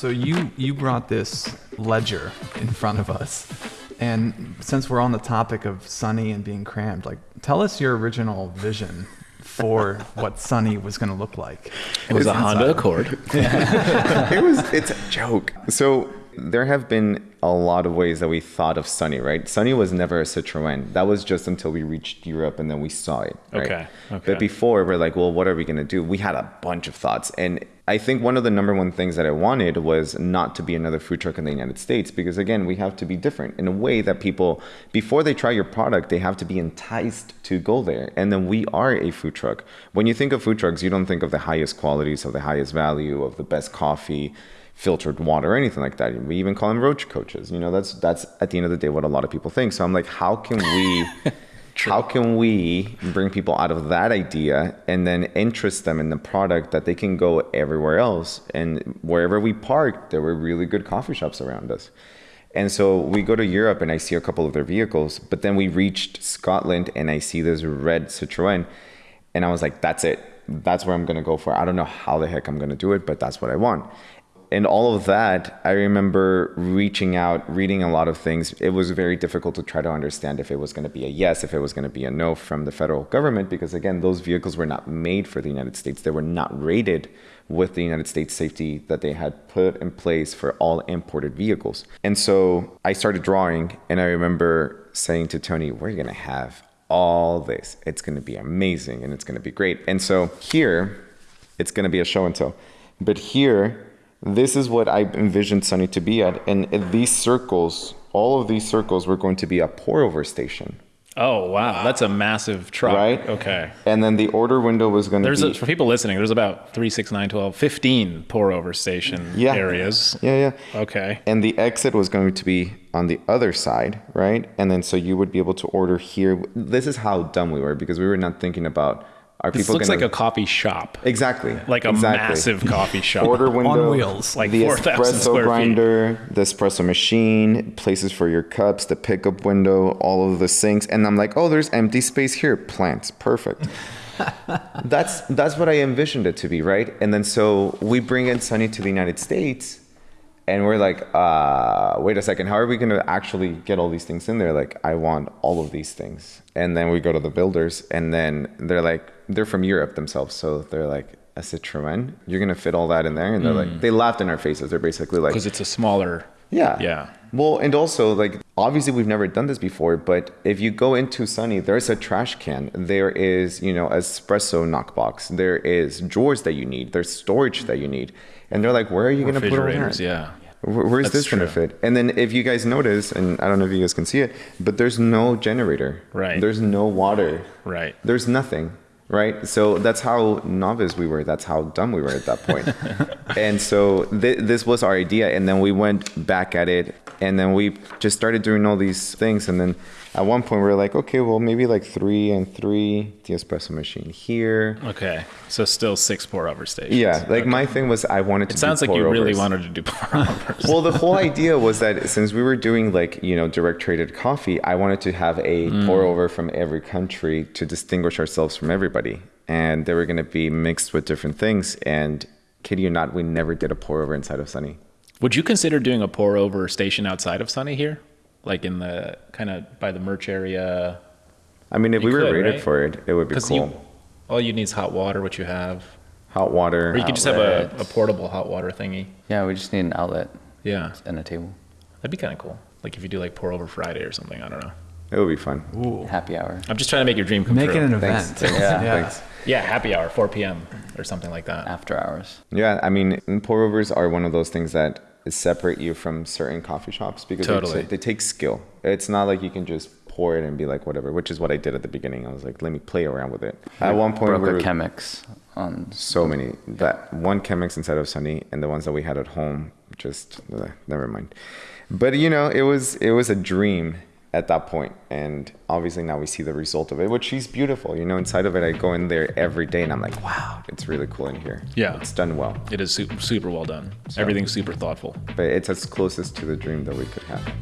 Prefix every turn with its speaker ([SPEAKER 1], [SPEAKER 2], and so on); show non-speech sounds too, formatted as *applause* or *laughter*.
[SPEAKER 1] So you you brought this ledger in front of us, and since we're on the topic of Sunny and being crammed, like tell us your original vision for what Sunny was going to look like.
[SPEAKER 2] It was a Honda Accord. *laughs*
[SPEAKER 3] it was it's a joke. So there have been a lot of ways that we thought of Sunny, right? Sunny was never a Citroën. That was just until we reached Europe and then we saw it. Right?
[SPEAKER 2] Okay, okay.
[SPEAKER 3] But before we're like, well, what are we gonna do? We had a bunch of thoughts. And I think one of the number one things that I wanted was not to be another food truck in the United States because again, we have to be different in a way that people before they try your product, they have to be enticed to go there. And then we are a food truck. When you think of food trucks, you don't think of the highest qualities, of the highest value, of the best coffee filtered water or anything like that. We even call them roach coaches. You know, that's that's at the end of the day what a lot of people think. So I'm like, how can we *laughs* how can we bring people out of that idea and then interest them in the product that they can go everywhere else and wherever we parked there were really good coffee shops around us. And so we go to Europe and I see a couple of their vehicles, but then we reached Scotland and I see this red Citroën and I was like, that's it. That's where I'm going to go for. I don't know how the heck I'm going to do it, but that's what I want and all of that, I remember reaching out, reading a lot of things. It was very difficult to try to understand if it was going to be a yes, if it was going to be a no from the federal government, because again, those vehicles were not made for the United States. They were not rated with the United States safety that they had put in place for all imported vehicles. And so I started drawing, and I remember saying to Tony, We're going to have all this. It's going to be amazing and it's going to be great. And so here, it's going to be a show and tell. But here, this is what I envisioned Sunny to be at. And these circles, all of these circles were going to be a pour over station.
[SPEAKER 2] Oh wow, that's a massive truck.
[SPEAKER 3] Right?
[SPEAKER 2] Okay.
[SPEAKER 3] And then the order window was going to
[SPEAKER 2] a,
[SPEAKER 3] be
[SPEAKER 2] for people listening, there's about 3, 6, 9, 12, 15 pour over station
[SPEAKER 3] Yeah.
[SPEAKER 2] areas.
[SPEAKER 3] Yeah, yeah.
[SPEAKER 2] Okay.
[SPEAKER 3] And the exit was going to be on the other side, right? And then so you would be able to order here. This is how dumb we were because we were not thinking about are
[SPEAKER 2] This
[SPEAKER 3] people
[SPEAKER 2] looks
[SPEAKER 3] gonna
[SPEAKER 2] like a coffee shop.
[SPEAKER 3] exactly
[SPEAKER 2] Like a
[SPEAKER 3] exactly.
[SPEAKER 2] massive coffee shop.
[SPEAKER 3] order window on
[SPEAKER 1] wheels.
[SPEAKER 2] Like
[SPEAKER 3] the
[SPEAKER 2] 4,000
[SPEAKER 3] espresso
[SPEAKER 2] square feet.
[SPEAKER 3] grinder, the espresso machine, places for your cups, the pickup window, all of the sinks, and I'm like, oh, there's empty space here, plants, perfect. *laughs* that's that's what I envisioned it to be, right? And then so we bring in Sunny to the United States, and we're like, uh, wait a second, how are we going to actually get all these things in there? Like, I want all of these things, and then we go to the builders, and then they're like, they're from Europe themselves, so they're like. A Citroen, you're gonna fit all that in there, and they're like, mm. they laughed in our faces. They're basically like,
[SPEAKER 2] Because it's a smaller.
[SPEAKER 3] yeah.
[SPEAKER 2] Yeah.
[SPEAKER 3] Well, and also like obviously we've never done this before, but if you go into Sunny, there's a trash can. There is, you know, espresso knockbox. There is drawers that you need. There's storage that you need. And they're like, where are you going to put all that?
[SPEAKER 2] yeah.
[SPEAKER 3] Where's
[SPEAKER 2] That's
[SPEAKER 3] this going to fit? And then if you guys notice, and I don't know if you guys can see it, but there's no generator.
[SPEAKER 2] Right.
[SPEAKER 3] There's no water.
[SPEAKER 2] Right.
[SPEAKER 3] There's nothing. Right. So that's how novice we were. That's how dumb we were at that point. *laughs* and so th- this was our idea. And then we went back at it. And then we just started doing all these things. And then at one point we were like, okay, well, maybe like three and three, the espresso machine here.
[SPEAKER 2] Okay. So still six pour over stations.
[SPEAKER 3] Yeah. Like my thing was I wanted to
[SPEAKER 2] It sounds
[SPEAKER 3] do
[SPEAKER 2] like you really
[SPEAKER 3] pour-overs.
[SPEAKER 2] wanted to do pour overs.
[SPEAKER 3] well, the whole *laughs* idea was that since we were doing like you know direct traded coffee, I wanted to have a
[SPEAKER 2] Mm.
[SPEAKER 3] pour over from every country to distinguish ourselves from everybody, and they were going to be mixed with different things. And kid you not, we never did a pour over inside of Sunny.
[SPEAKER 2] Would you consider doing a pour over station outside of Sunny here? Like in the kind of by the merch area?
[SPEAKER 3] I mean, if
[SPEAKER 2] You
[SPEAKER 3] we were rated
[SPEAKER 2] right?
[SPEAKER 3] for it, it would be
[SPEAKER 2] Because
[SPEAKER 3] cool.
[SPEAKER 2] you, all you need is hot water, which you have.
[SPEAKER 3] Hot water.
[SPEAKER 2] Or you could just have a, a portable hot water thingy.
[SPEAKER 4] Yeah, we just need an outlet
[SPEAKER 2] Yeah.
[SPEAKER 4] and a table.
[SPEAKER 2] That'd be kind of cool. Like if you do like pour over Friday or something. I don't know.
[SPEAKER 3] It would be fun.
[SPEAKER 1] Ooh.
[SPEAKER 4] Happy hour.
[SPEAKER 2] I'm just trying to make your dream come
[SPEAKER 1] Make it
[SPEAKER 2] true.
[SPEAKER 1] an
[SPEAKER 3] Thanks.
[SPEAKER 1] event. *laughs*
[SPEAKER 4] Yeah.
[SPEAKER 3] Thanks.
[SPEAKER 2] yeah, happy hour, 4 p.m. or something like that.
[SPEAKER 4] After hours.
[SPEAKER 3] Yeah, I mean, pour overs are one of those things that separate you from certain coffee shops because they-
[SPEAKER 2] Totally.
[SPEAKER 3] they take skill. It's not like you can just pour it and be like whatever, which is what I did at the beginning. I was like, let me play around with it. At one point,
[SPEAKER 4] Broke
[SPEAKER 3] we were
[SPEAKER 4] Chemex on
[SPEAKER 3] so many that one Chemex inside of Sunny and the ones that we had at home, just uh, never mind. But you know, it was it was a dream at that point, and obviously now we see the result of it, which is beautiful. You know, inside of it, I go in there every day, and I'm like, wow, it's really cool in here.
[SPEAKER 2] Yeah.
[SPEAKER 3] it's done well.
[SPEAKER 2] It is super, super well done. Everything's super thoughtful.
[SPEAKER 3] but it's as closest to the dream that we could have.